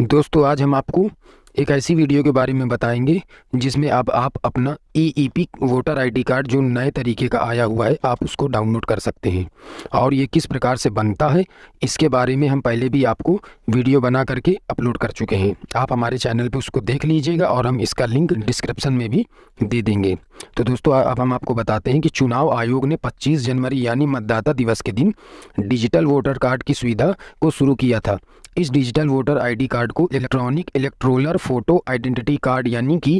दोस्तों आज हम आपको एक ऐसी वीडियो के बारे में बताएँगे, जिसमें अब आप आप अपना E E P voter ID card जो नए तरीके का आया हुआ है, आप उसको डाउनलोड कर सकते हैं। और ये किस प्रकार से बनता है, इसके बारे में हम पहले भी आपको वीडियो बना करके अपलोड कर चुके हैं। आप हमारे चैनल पे उसको देख लीजिएगा और हम इसका लिंक डिस्क्रिप्शन में भी दे देंगे। तो दोस्तों अब हम आपको बताते हैं कि चुनाव आयोग ने पच्चीस जनवरी, यानी मतदाता दिवस के दिन, डिजिटल वोटर कार्ड की सुविधा को शुरू किया था। इस डिजिटल वोटर आईडी कार्ड को electronic electoral photo identity card यानी कि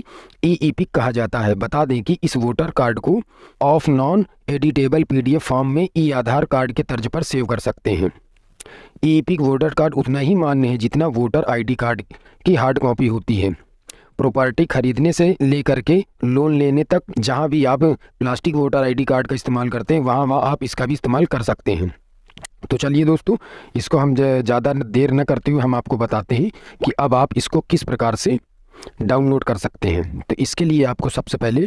ईईपी कहा जाता है। बता दें कि इस वोटर कार्ड को of non editable PDF form में ई आधार कार्ड के तर्ज पर सेव कर सकते हैं। ईईपी वोटर कार्ड उतना ही मान्य है जितना वोटर आईडी कार्ड की हार्ड कॉपी होती है। प्रॉपर्टी खरीदने से लेकर के लोन लेने तक जहाँ भी आप प्लास्टिक वोटर आईडी कार्ड का इस्तेमाल करते हैं वहाँ वहाँ आप इसका भी इस्तेमाल कर सकते हैं। तो चलिए दोस्तों, इसको हम ज़्यादा देर न करते हुए हम आपको बताते हैं कि अब आप इसको किस प्रकार से डाउनलोड कर सकते हैं। तो इसके लिए आपको सबसे पहले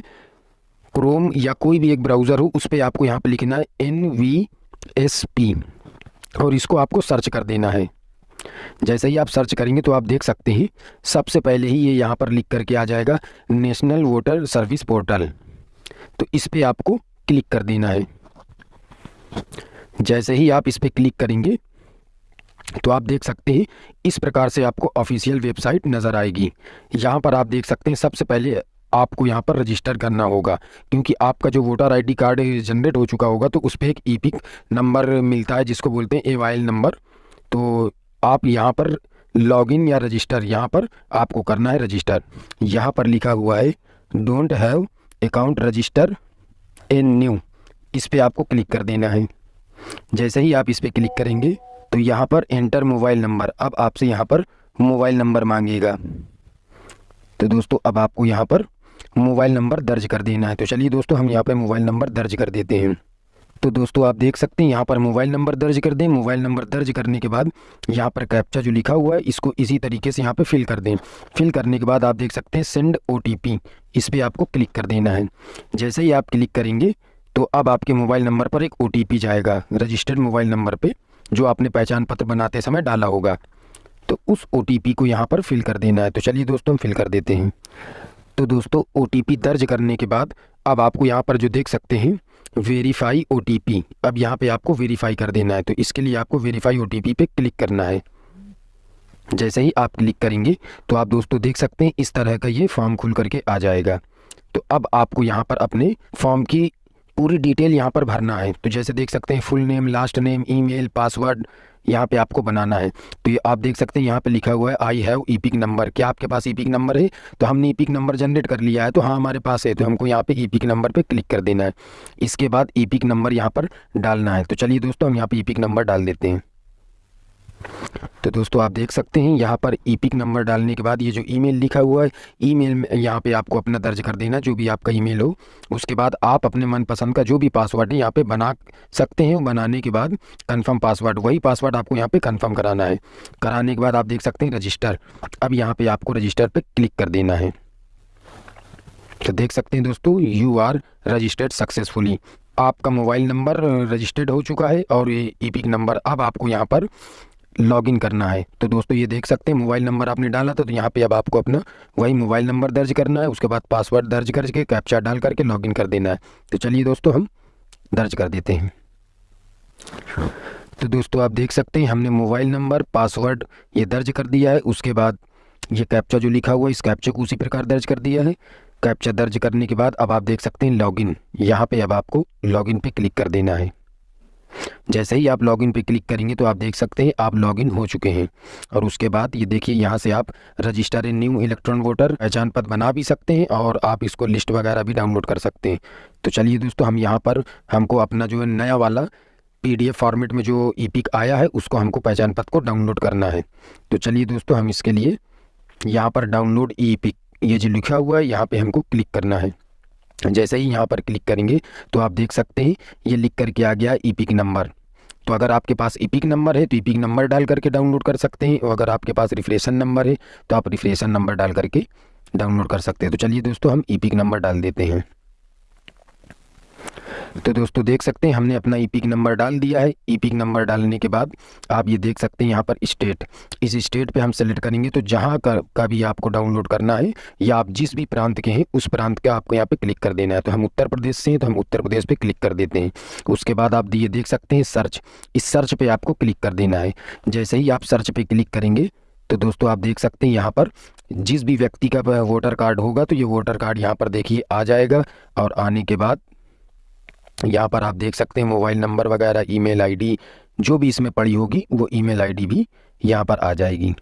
क्रोम या कोई भी एक ब्राउज़र हो, उस पर आपको यहाँ पर लिखना है एन वी एस पी और इसको आपको सर्च कर देना है। जैसे ही आप सर्च करेंगे तो आप देख सकते हैं, सबसे पहले ही ये यह यहाँ पर लिख करके आ जाएगा नेशनल वोटर सर्विस पोर्टल तो इस पर आपको क्लिक कर देना है। जैसे ही आप इस पर क्लिक करेंगे तो आप देख सकते हैं, इस प्रकार से आपको ऑफिशियल वेबसाइट नज़र आएगी। यहाँ पर आप देख सकते हैं, सबसे पहले आपको यहाँ पर रजिस्टर करना होगा, क्योंकि आपका जो वोटर आईडी कार्ड जनरेट हो चुका होगा तो उस पर एक ई नंबर मिलता है, जिसको बोलते हैं ए नंबर तो आप यहाँ पर लॉगिन या रजिस्टर यहाँ पर आपको करना है रजिस्टर यहाँ पर लिखा हुआ है don't have account register in new इस पर आपको क्लिक कर देना है। जैसे ही आप इस पर क्लिक करेंगे तो यहाँ पर एंटर मोबाइल नंबर। अब आपसे यहाँ पर मोबाइल नंबर मांगेगा। तो दोस्तों, अब आपको यहाँ पर मोबाइल नंबर दर्ज कर देना है। तो चलिए दोस्तों, हम यहाँ पर मोबाइल नंबर दर्ज कर देते हैं। तो दोस्तों, आप देख सकते हैं, यहाँ पर मोबाइल नंबर दर्ज कर दें। मोबाइल नंबर दर्ज करने के बाद यहाँ पर कैप्चा जो लिखा हुआ है, इसको इसी तरीके से यहाँ पर फिल कर दें। फिल करने के बाद आप देख सकते हैं, सेंड ओटीपी, इस पर आपको क्लिक कर देना है। जैसे ही आप क्लिक करेंगे तो अब आपके मोबाइल नंबर पर एक ओटीपी जाएगा रजिस्टर्ड मोबाइल नंबर पर जो आपने पहचान पत्र बनाते समय डाला होगा। तो उस ओटीपी को यहाँ पर फिल कर देना है। तो चलिए दोस्तों, हम फिल कर देते हैं। तो दोस्तों ओटीपी दर्ज करने के बाद अब आपको यहाँ पर जो देख सकते हैं वेरीफाई ओटीपी अब यहाँ पे आपको वेरीफाई कर देना है। तो इसके लिए आपको वेरीफाई ओ पे क्लिक करना है। जैसे ही आप क्लिक करेंगे तो आप दोस्तों देख सकते हैं, इस तरह का ये फॉर्म खुल करके आ जाएगा। तो अब आपको यहाँ पर अपने फॉर्म की पूरी डिटेल यहाँ पर भरना है। तो जैसे देख सकते हैं full name last name email password यहाँ पे आपको बनाना है। तो ये आप देख सकते हैं, यहाँ पे लिखा हुआ है I have EPIC number क्या आपके पास ई पिक नंबर है? तो हमने ई पिक नंबर जनरेट कर लिया है तो हाँ हमारे पास है। तो हमको यहाँ पे ई पिक नंबर पे क्लिक कर देना है। इसके बाद ई पिक नंबर यहाँ पर डालना है। तो चलिए दोस्तों, हम यहाँ पे पिक नंबर डाल देते हैं। तो दोस्तों आप देख सकते हैं, यहाँ पर ईपिक नंबर डालने के बाद ये जो ईमेल लिखा हुआ है ईमेल में यहाँ पे आपको अपना दर्ज कर देना, जो भी आपका ईमेल हो। उसके बाद आप अपने मनपसंद का जो भी पासवर्ड है, यहाँ पे बना सकते हैं, बनाने के बाद कंफर्म पासवर्ड वही पासवर्ड आपको यहाँ पे कंफर्म कराना है। कराने के बाद आप देख सकते हैं रजिस्टर अब यहाँ पर आपको रजिस्टर पर क्लिक कर देना है। तो देख सकते हैं दोस्तों यू आर रजिस्टर्ड सक्सेसफुली आपका मोबाइल नंबर रजिस्टर्ड हो चुका है और ये ई नंबर अब आपको यहाँ पर लॉगिन करना है। तो दोस्तों, ये देख सकते हैं, मोबाइल नंबर आपने डाला था तो यहाँ पे अब आपको अपना वही मोबाइल नंबर दर्ज करना है, उसके बाद पासवर्ड दर्ज करके कैप्चा डाल करके लॉगिन कर देना है। तो चलिए दोस्तों, हम दर्ज कर देते हैं। तो दोस्तों, आप देख सकते हैं, हमने मोबाइल नंबर, पासवर्ड ये दर्ज कर दिया है, उसके बाद ये कैप्चा जो लिखा हुआ है, इस कैप्चा को उसी प्रकार दर्ज कर दिया है। कैप्चा दर्ज करने के बाद अब आप देख सकते हैं, लॉगिन, यहाँ पे अब आपको लॉगिन पे क्लिक कर देना है। जैसे ही आप लॉगिन पे क्लिक करेंगे तो आप देख सकते हैं, आप लॉगिन हो चुके हैं। और उसके बाद ये देखिए, यहाँ से आप register in new electron voter पहचान पत्र बना भी सकते हैं और आप इसको लिस्ट वगैरह भी डाउनलोड कर सकते हैं। तो चलिए दोस्तों, हम यहाँ पर, हमको अपना जो है नया वाला पी फॉर्मेट में जो ई आया है, उसको हमको पहचान पत्र को डाउनलोड करना है। तो चलिए दोस्तों, हम इसके लिए यहाँ पर डाउनलोड ई ये जो लिखा हुआ है, यहाँ पर हमको क्लिक करना है। जैसे ही यहाँ पर क्लिक करेंगे तो आप देख सकते हैं, ये लिख करके आ गया ईपिक नंबर। तो अगर आपके पास ईपिक नंबर है तो ईपिक नंबर डाल करके डाउनलोड कर सकते हैं, और अगर आपके पास रिफ्रेशन नंबर है तो आप रिफ्रेशन नंबर डाल करके डाउनलोड कर सकते हैं। तो चलिए दोस्तों, हम ईपिक नंबर डाल देते हैं। तो दोस्तों देख सकते हैं हमने अपना ई नंबर डाल दिया है। ई नंबर डालने के बाद आप ये देख सकते हैं यहाँ पर स्टेट। इस स्टेट पे हम सेलेक्ट करेंगे तो जहाँ का, का भी आपको डाउनलोड करना है या आप जिस भी प्रांत के हैं उस प्रांत का आपको यहाँ पे क्लिक कर देना है। तो हम उत्तर प्रदेश से हैं तो हम उत्तर प्रदेश पर क्लिक कर देते हैं। उसके बाद आप ये देख सकते हैं सर्च इस सर्च पर आपको क्लिक कर देना है। जैसे ही आप सर्च पर क्लिक करेंगे तो दोस्तों आप देख सकते हैं यहाँ पर जिस भी व्यक्ति का वोटर कार्ड होगा तो ये वोटर कार्ड यहाँ पर देखिए आ जाएगा और आने के बाद यहाँ पर आप देख सकते हैं मोबाइल नंबर वगैरह, ईमेल आईडी, जो भी इसमें पड़ी होगी, वो ईमेल आईडी भी यहाँ पर आ जाएगी।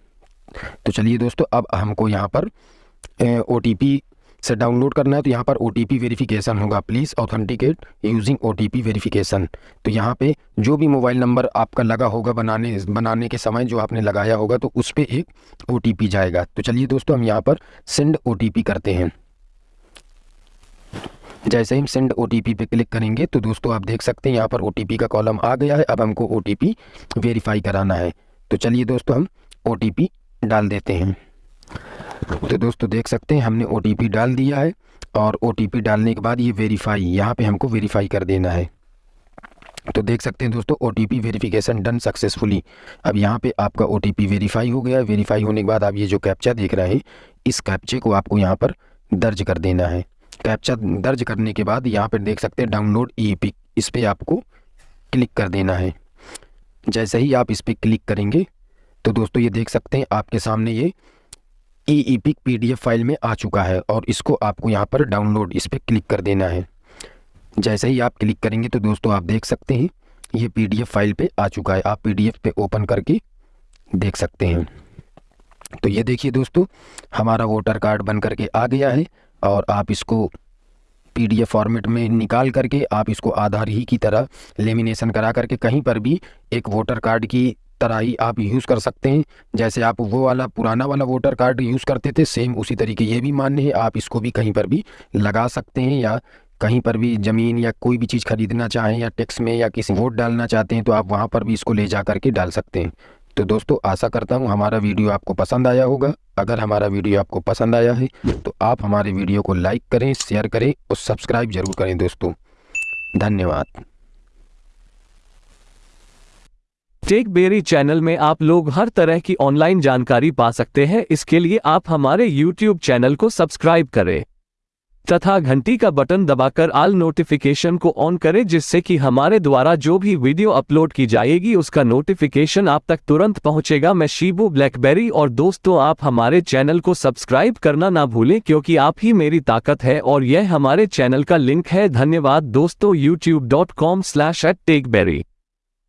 तो चलिए दोस्तों, अब हमको यहाँ पर ओटीपी से डाउनलोड करना है तो यहाँ पर ओ टी वेरिफिकेशन होगा, please. Authenticate using O T verification. तो यहाँ पे जो भी मोबाइल नंबर आपका लगा होगा बनाने बनाने के समय जो आपने लगाया होगा तो उस पर एक ओटीपी जाएगा। तो चलिए दोस्तों, हम यहाँ पर सेंड ओटीपी करते हैं। जैसे ही हम सेंड ओ टी पे क्लिक करेंगे तो दोस्तों आप देख सकते हैं यहाँ पर ओटीपी का कॉलम आ गया है। अब हमको ओटीपी वेरीफाई कराना है। तो चलिए दोस्तों हम ओटीपी डाल देते हैं। तो दोस्तों देख सकते हैं हमने ओटीपी डाल दिया है और ओटीपी डालने के बाद ये वेरीफाई यहाँ पे हमको वेरीफाई कर देना है। तो देख सकते हैं दोस्तों ओ वेरिफिकेशन डन सक्सेसफुली अब यहाँ पे आपका ओटीपी वेरीफाई हो गया वेरीफाई होने के बाद आप ये जो कैप्चा देख रहे हैं, इस कैप्चे को आपको यहाँ पर दर्ज कर देना है। कैप्चा दर्ज करने के बाद यहाँ पर देख सकते हैं डाउनलोड ई पिक इस पर आपको क्लिक कर देना है। जैसे ही आप इस पर क्लिक करेंगे तो दोस्तों ये देख सकते हैं, आपके सामने ये ई ई पिक पी फ़ाइल में आ चुका है और इसको आपको यहाँ पर डाउनलोड इस पर क्लिक कर देना है। जैसे ही आप क्लिक करेंगे तो दोस्तों आप देख सकते हैं, ये पीडीएफ फ़ाइल पे आ चुका है। आप पीडीएफ पे ओपन करके देख सकते हैं। तो ये देखिए दोस्तों, हमारा वोटर कार्ड बन करके आ गया है। और आप इसको पीडीएफ फॉर्मेट में निकाल करके आप इसको आधार ही की तरह लेमिनेशन करा करके कहीं पर भी एक वोटर कार्ड की तरह ही आप यूज़ कर सकते हैं। जैसे आप वो वाला पुराना वाला वोटर कार्ड यूज़ करते थे, सेम उसी तरीके ये भी मान्य है, आप इसको भी कहीं पर भी लगा सकते हैं या कहीं पर भी ज़मीन या कोई भी चीज़ खरीदना चाहें या टैक्स में या किसी वोट डालना चाहते हैं तो आप वहाँ पर भी इसको ले जा करके डाल सकते हैं। तो दोस्तों, आशा करता हूँ हमारा वीडियो आपको पसंद आया होगा। अगर हमारा वीडियो आपको पसंद आया है तो आप हमारे वीडियो को लाइक करें, शेयर करें और सब्सक्राइब ज़रूर करें दोस्तों। धन्यवाद। टेक बेरी चैनल में आप लोग हर तरह की ऑनलाइन जानकारी पा सकते हैं। इसके लिए आप हमारे यूट्यूब चैनल को सब्सक्राइब करें। तथा घंटी का बटन दबाकर आल नोटिफिकेशन को ऑन करें जिससे कि हमारे द्वारा जो भी वीडियो अपलोड की जाएगी उसका नोटिफिकेशन आप तक तुरंत पहुंचेगा। मैं शिबू ब्लैकबेरी और दोस्तों, आप हमारे चैनल को सब्सक्राइब करना ना भूलें क्योंकि आप ही मेरी ताकत है और यह हमारे चैनल का लिंक है। धन्यवाद दोस्तों YouTube dot com slash at